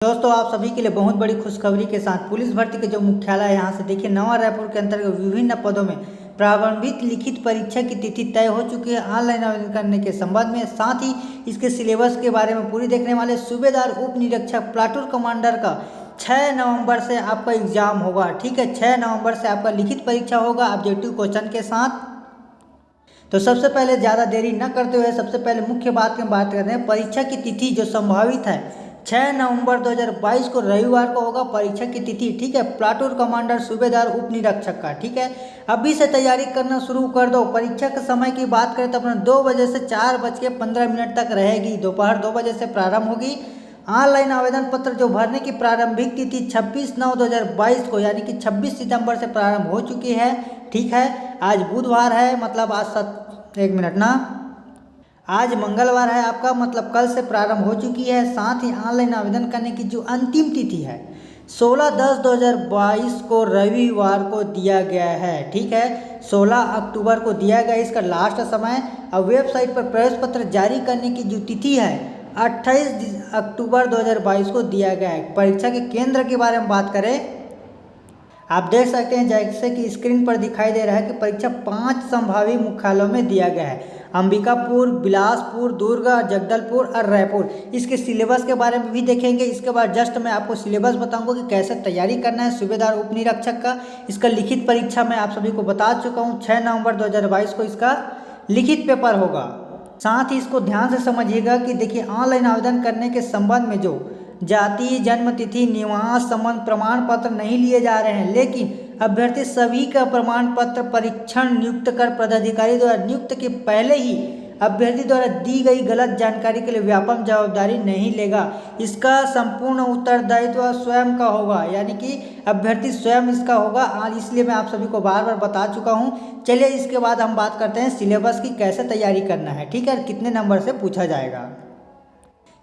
दोस्तों, आप सभी के लिए बहुत बड़ी खुशखबरी के साथ पुलिस भर्ती के जो मुख्यालय यहाँ से देखिए, नवा रायपुर के अंतर्गत विभिन्न पदों में प्रारंभिक लिखित परीक्षा की तिथि तय हो चुकी है। ऑनलाइन आवेदन करने के संबंध में साथ ही इसके सिलेबस के बारे में पूरी देखने वाले सूबेदार उप निरीक्षक प्लाटूर कमांडर का छः नवंबर से आपका एग्ज़ाम होगा, ठीक है? छः नवंबर से आपका लिखित परीक्षा होगा ऑब्जेक्टिव क्वेश्चन के साथ। तो सबसे पहले ज़्यादा देरी न करते हुए सबसे पहले मुख्य बात की बात करते हैं, परीक्षा की तिथि जो संभावित है 6 नवंबर 2022 को रविवार को होगा परीक्षा की तिथि, ठीक है? प्लाटून कमांडर सूबेदार उप निरीक्षक का, ठीक है? अभी से तैयारी करना शुरू कर दो। परीक्षा के समय की बात करें तो अपना दो बजे से चार बज के पंद्रह मिनट तक रहेगी। दोपहर दो बजे से प्रारंभ होगी। ऑनलाइन आवेदन पत्र जो भरने की प्रारंभिक तिथि 26 नौ 2022 को, यानी कि 26 सितंबर से प्रारंभ हो चुकी है, ठीक है? आज बुधवार है मतलब आज सत एक मिनट ना। आज मंगलवार है, आपका मतलब कल से प्रारंभ हो चुकी है, साथ ही ऑनलाइन आवेदन करने की जो अंतिम तिथि है 16 दस 2022 को रविवार को दिया गया है, ठीक है? 16 अक्टूबर को दिया गया इसका लास्ट समय, अब वेबसाइट पर प्रवेश पत्र जारी करने की जो तिथि है 28 अक्टूबर 2022 को दिया गया है। परीक्षा के केंद्र के बारे में बात करें आप देख सकते हैं जैसे कि स्क्रीन पर दिखाई दे रहा है कि परीक्षा पाँच संभावित मुख्यालयों में दिया गया है। अंबिकापुर, बिलासपुर, दुर्ग, जगदलपुर और रायपुर। इसके सिलेबस के बारे में भी देखेंगे। इसके बाद जस्ट मैं आपको सिलेबस बताऊँगा कि कैसे तैयारी करना है। सूबेदार उप निरीक्षक का इसका लिखित परीक्षा मैं आप सभी को बता चुका हूँ। छः नवंबर 2022 को इसका लिखित पेपर होगा। साथ ही इसको ध्यान से समझिएगा कि देखिए ऑनलाइन आवेदन करने के संबंध में जो जाति जन्म तिथि निवास संबंध प्रमाण पत्र नहीं लिए जा रहे हैं, लेकिन अभ्यर्थी सभी का प्रमाण पत्र परीक्षण नियुक्त कर पदाधिकारी द्वारा नियुक्त के पहले ही अभ्यर्थी द्वारा दी गई गलत जानकारी के लिए व्यापक जवाबदारी नहीं लेगा। इसका संपूर्ण उत्तरदायित्व स्वयं का होगा, यानी कि अभ्यर्थी स्वयं इसका होगा। इसलिए मैं आप सभी को बार बार बता चुका हूँ। चलिए इसके बाद हम बात करते हैं सिलेबस की कैसे तैयारी करना है, ठीक है? कितने नंबर से पूछा जाएगा?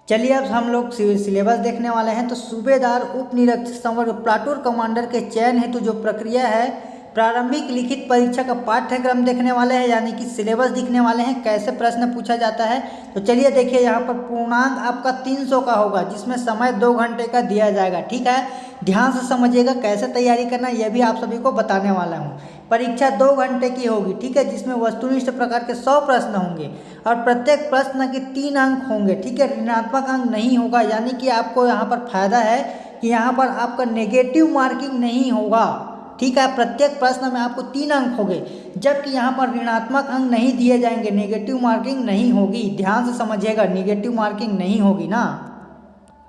चलिए अब हम लोग सिलेबस देखने वाले हैं। तो सूबेदार उप निरीक्षक संवर्ग प्लाटूर कमांडर के चयन हेतु जो प्रक्रिया है, प्रारंभिक लिखित परीक्षा का पाठ्यक्रम देखने वाले हैं, यानी कि सिलेबस दिखने वाले हैं। कैसे प्रश्न पूछा जाता है? तो चलिए देखिए, यहाँ पर पूर्णांक आपका 300 का होगा, जिसमें समय दो घंटे का दिया जाएगा, ठीक है? ध्यान से समझिएगा, कैसे तैयारी करना यह भी आप सभी को बताने वाला हूँ। परीक्षा दो घंटे की होगी, ठीक है, जिसमें वस्तुनिष्ठ प्रकार के सौ प्रश्न होंगे और प्रत्येक प्रश्न के तीन अंक होंगे, ठीक है, ऋणात्मक अंक नहीं होगा, यानी कि आपको यहाँ पर फ़ायदा है कि यहाँ पर आपका नेगेटिव मार्किंग नहीं होगा, ठीक है, प्रत्येक प्रश्न में आपको तीन अंक होंगे, जबकि यहाँ पर ऋणात्मक अंक नहीं दिए जाएँगे नेगेटिव मार्किंग नहीं होगी, ध्यान से समझिएगा नेगेटिव मार्किंग नहीं होगी ना।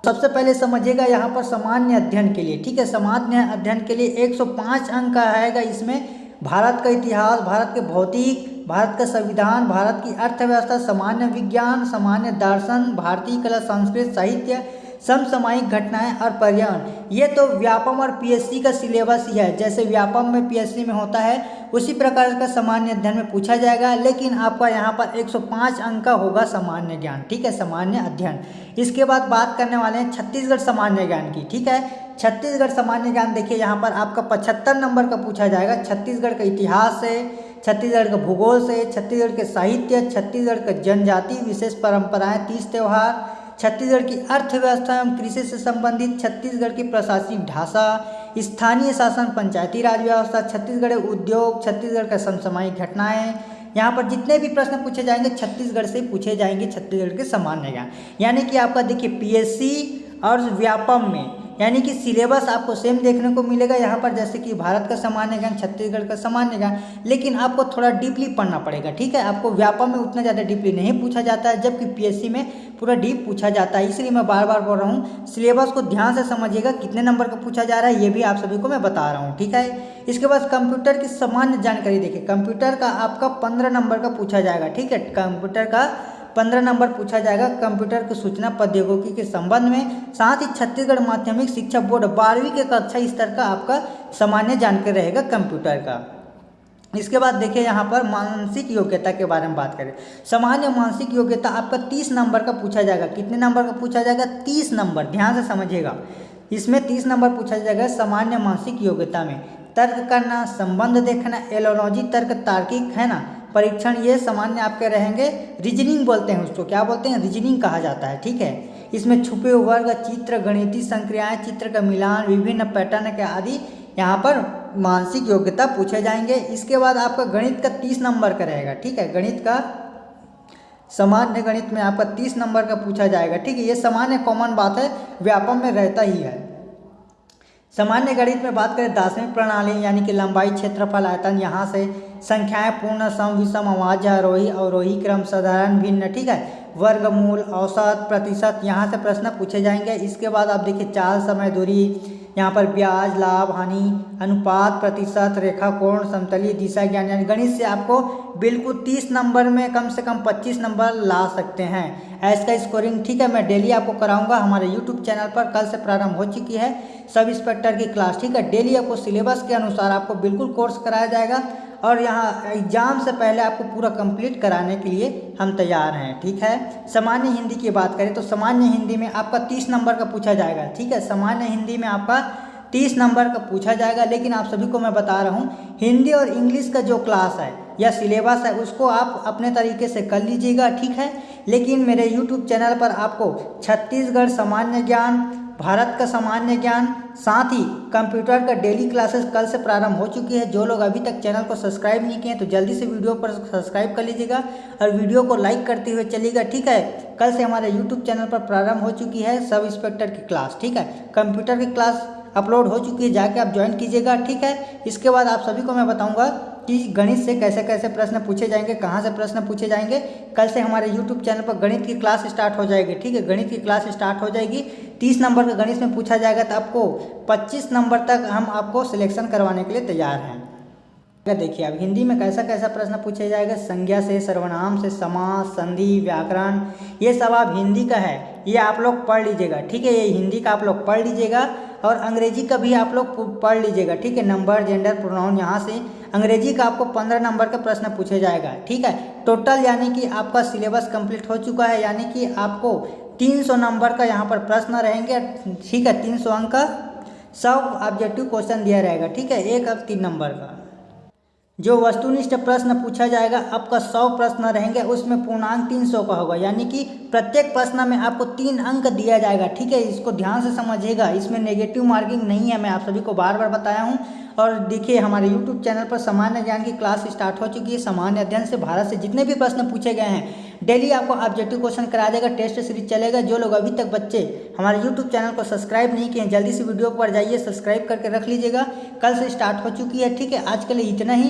सबसे पहले समझिएगा यहाँ पर सामान्य अध्ययन के लिए, ठीक है, सामान्य अध्ययन के लिए 105 अंक का आएगा इसमें भारत का इतिहास, भारत के भौतिक, भारत का संविधान, भारत की अर्थव्यवस्था, सामान्य विज्ञान, सामान्य दर्शन, भारतीय कला, संस्कृत, साहित्य समसामयिक घटनाएँ और पर्यावरण। ये तो व्यापम और पीएससी का सिलेबस ही है। जैसे व्यापम में पीएससी में होता है, उसी प्रकार का सामान्य अध्ययन में पूछा जाएगा, लेकिन आपका यहाँ पर 105 अंक का होगा सामान्य ज्ञान, ठीक है, सामान्य अध्ययन। इसके बाद बात करने वाले हैं छत्तीसगढ़ सामान्य ज्ञान की, ठीक है? छत्तीसगढ़ सामान्य ज्ञान देखिए, यहाँ पर आपका पचहत्तर नंबर का पूछा जाएगा। छत्तीसगढ़ का इतिहास से छत्तीसगढ़ का भूगोल से, छत्तीसगढ़ के साहित्य, छत्तीसगढ़ का जनजाति, विशेष परंपराएँ, तीज त्यौहार छत्तीसगढ़ की अर्थव्यवस्था एवं कृषि से संबंधित छत्तीसगढ़ की प्रशासनिक ढांचा स्थानीय शासन, पंचायती राज व्यवस्था, छत्तीसगढ़ उद्योग, छत्तीसगढ़ का समसामयिक घटनाएँ। यहाँ पर जितने भी प्रश्न पूछे जाएँगे, छत्तीसगढ़ से पूछे जाएँगे, छत्तीसगढ़ के सामान्य ज्ञान यानी कि आपका देखिए पीएससी और व्यापम में यानी कि सिलेबस आपको सेम देखने को मिलेगा। यहाँ पर जैसे कि भारत का सामान्य ज्ञान, छत्तीसगढ़ का सामान्य ज्ञान, लेकिन आपको थोड़ा डीपली पढ़ना पड़ेगा, ठीक है? आपको व्यापम में उतना ज़्यादा डीपली नहीं पूछा जाता है, जबकि पीएससी में पूरा डीप पूछा जाता है। इसलिए मैं बार बार बोल रहा हूँ, सिलेबस को ध्यान से समझिएगा, कितने नंबर का पूछा जा रहा है, ये भी आप सभी को मैं बता रहा हूँ, ठीक है? इसके बाद कंप्यूटर की सामान्य जानकारी देखिए, कंप्यूटर का आपका पंद्रह नंबर का पूछा जाएगा, ठीक है? कंप्यूटर का पंद्रह नंबर पूछा जाएगा, कंप्यूटर की सूचना प्रौद्योगिकी के संबंध में। साथ ही छत्तीसगढ़ माध्यमिक शिक्षा बोर्ड बारहवीं के कक्षा स्तर का आपका सामान्य जानकारी रहेगा कंप्यूटर का। इसके बाद देखिए यहाँ पर मानसिक योग्यता के बारे में बात करें। सामान्य मानसिक योग्यता आपका तीस नंबर का पूछा जाएगा। कितने नंबर का पूछा जाएगा? तीस नंबर। ध्यान से समझिएगा। इसमें तीस नंबर पूछा जाएगा सामान्य मानसिक योग्यता में। तर्क करना, संबंध देखना, एलोलॉजी, तर्क तार्किक, है ना? परीक्षण ये सामान्य आपके रहेंगे रीजनिंग बोलते हैं उसको। क्या बोलते हैं? रीजनिंग कहा जाता है, ठीक है? इसमें छुपे वर्ग, चित्र, गणितीय संक्रियाएँ, चित्र का मिलान, विभिन्न पैटर्न के आदि यहाँ पर मानसिक योग्यता पूछे जाएँगे। इसके बाद आपका गणित का तीस नंबर का रहेगा, ठीक है? गणित का सामान्य गणित में आपका तीस नंबर का पूछा जाएगा, ठीक है? ये सामान्य कॉमन बात है, व्यापम में रहता ही है। सामान्य गणित में बात करें, दार्शनिक प्रणाली, यानी कि लंबाई, क्षेत्रफल, आयतन, यहाँ से संख्याएँ पूर्ण, सम, विषम, अवाज्य आरोही अवरोही क्रम, साधारण, भिन्न, ठीक है? वर्गमूल औसत, प्रतिशत, यहाँ से प्रश्न पूछे जाएँगे। इसके बाद आप देखिए चाल, समय, दूरी, यहाँ पर ब्याज, लाभ, हानि, अनुपात, प्रतिशत, रेखा, कोण, समतली, दिशा, ज्ञान, यानी गणित से आपको बिल्कुल तीस नंबर में कम से कम पच्चीस नंबर ला सकते हैं। ऐस स्कोरिंग ठीक है, मैं डेली आपको कराऊँगा। हमारे यूट्यूब चैनल पर कल से प्रारंभ हो चुकी है। सब इंस्पेक्टर की क्लास ठीक है? डेली आपको सिलेबस के अनुसार आपको बिल्कुल कोर्स कराया जाएगा। और यहाँ एग्ज़ाम से पहले आपको पूरा कंप्लीट कराने के लिए हम तैयार हैं, ठीक है? सामान्य हिंदी की बात करें तो सामान्य हिंदी में आपका तीस नंबर का पूछा जाएगा, ठीक है? सामान्य हिंदी में आपका तीस नंबर का पूछा जाएगा, लेकिन आप सभी को मैं बता रहा हूँ, हिंदी और इंग्लिश का जो क्लास है या सिलेबस है उसको आप अपने तरीके से कर लीजिएगा, ठीक है? लेकिन मेरे यूट्यूब चैनल पर आपको छत्तीसगढ़ सामान्य ज्ञान भारत का सामान्य ज्ञान, साथ ही कंप्यूटर का डेली क्लासेस कल से प्रारंभ हो चुकी है। जो लोग अभी तक चैनल को सब्सक्राइब नहीं किए हैं तो जल्दी से वीडियो पर सब्सक्राइब कर लीजिएगा और वीडियो को लाइक करते हुए चलिएगा, ठीक है? कल से हमारे यूट्यूब चैनल पर प्रारंभ हो चुकी है सब इंस्पेक्टर की क्लास, ठीक है? कंप्यूटर की क्लास अपलोड हो चुकी है, जाके आप ज्वाइन कीजिएगा, ठीक है? इसके बाद आप सभी को मैं बताऊँगा कि गणित से कैसे कैसे प्रश्न पूछे जाएँगे, कहाँ से प्रश्न पूछे जाएँगे, कल से हमारे यूट्यूब चैनल पर गणित की क्लास स्टार्ट हो जाएगी, ठीक है? गणित की क्लास स्टार्ट हो जाएगी। तीस नंबर का गणित में पूछा जाएगा तो आपको पच्चीस नंबर तक हम आपको सिलेक्शन करवाने के लिए तैयार हैं। देखिए अब हिंदी में कैसा कैसा प्रश्न पूछा जाएगा, संज्ञा से, सर्वनाम से समास संधि, व्याकरण, ये सब आप हिंदी का है, ये आप लोग पढ़ लीजिएगा, ठीक है? ये हिंदी का आप लोग पढ़ लीजिएगा और अंग्रेज़ी का भी आप लोग पढ़ लीजिएगा, ठीक है? नंबर, जेंडर, प्रोनाउन यहाँ से अंग्रेज़ी का आपको पंद्रह नंबर का प्रश्न पूछे जाएगा, ठीक है? टोटल यानी कि आपका सिलेबस कंप्लीट हो चुका है, यानी कि आपको तीन सौ नंबर का यहाँ पर प्रश्न रहेंगे, ठीक है? तीन सौ अंक का सब ऑब्जेक्टिव क्वेश्चन दिया रहेगा, ठीक है? एक अब तीन नंबर का। जो वस्तुनिष्ठ प्रश्न पूछा जाएगा, आपका सौ प्रश्न रहेंगे, उसमें पूर्णांक तीन सौ का होगा। यानी कि प्रत्येक प्रश्न में आपको तीन अंक दिया जाएगा, ठीक है? इसको ध्यान से समझिएगा। इसमें नेगेटिव मार्किंग नहीं है, मैं आप सभी को बार बार बताया हूँ। और देखिए, हमारे यूट्यूब चैनल पर सामान्य ज्ञान की क्लास स्टार्ट हो चुकी है। सामान्य अध्ययन से भारत से जितने भी प्रश्न पूछे गए हैं डेली आपको ऑब्जेक्टिव क्वेश्चन करा देगा टेस्ट सीरीज़ चलेगा। जो लोग अभी तक बच्चे हमारे यूट्यूब चैनल को सब्सक्राइब नहीं किए जल्दी से वीडियो पर जाइए सब्सक्राइब करके रख लीजिएगा। कल से स्टार्ट हो चुकी है, ठीक है? आज के लिए इतना ही।